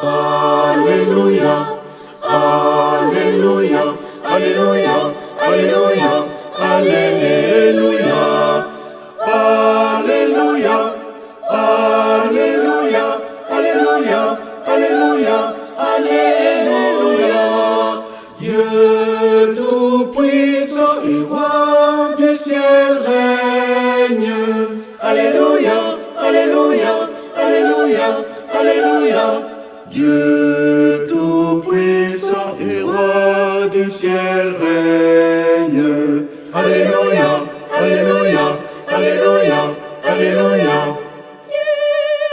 Alleluia, Alleluia, Alleluia, Alleluia, Alleluia. Dieu tout-puissant et roi du ciel règne. Alléluia, Alléluia, Alléluia, Alléluia.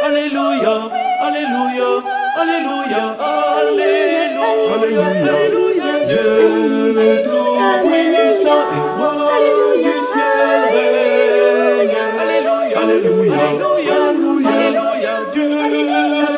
Alléluia, Alléluia, Alléluia, Alléluia, Alléluia, Dieu tout-puissant et roi du ciel règne. Alléluia, Alléluia, Alléluia, Alléluia, Dieu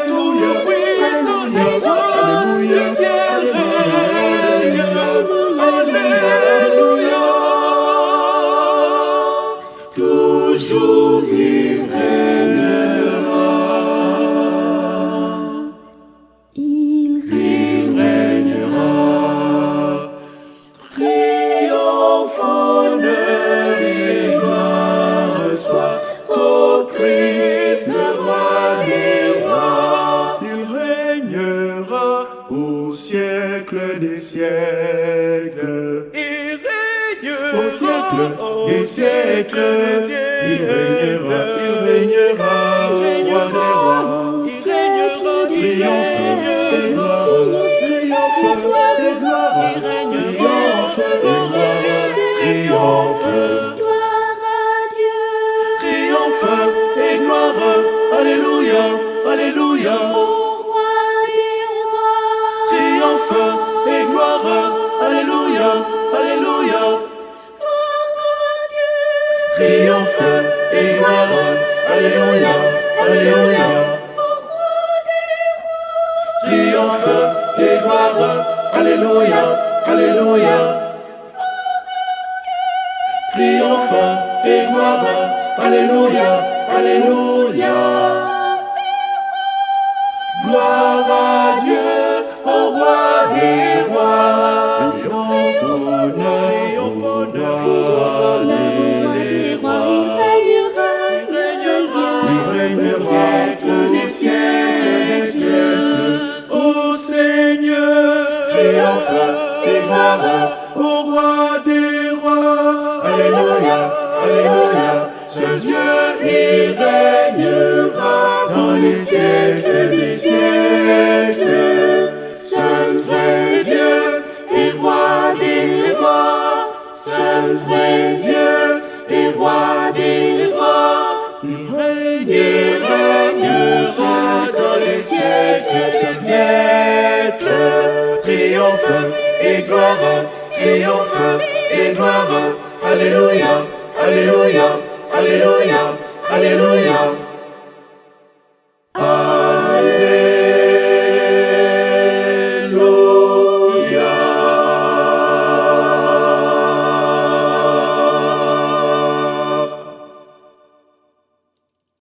des siècles. Il régnera Au siècle des siècles, il il règnera, Alléluia, Alléluia. Triomphe et gloire. Alléluia, Alléluia. Gloire à Et gloire, au roi des rois. Alléluia, Alléluia, ce Dieu, il règnera dans les siècles des siècles. Seul vrai Dieu et roi des rois, seul vrai Dieu et gloire, triomphe et gloire. Alléluia, Alléluia, Alléluia, Alléluia.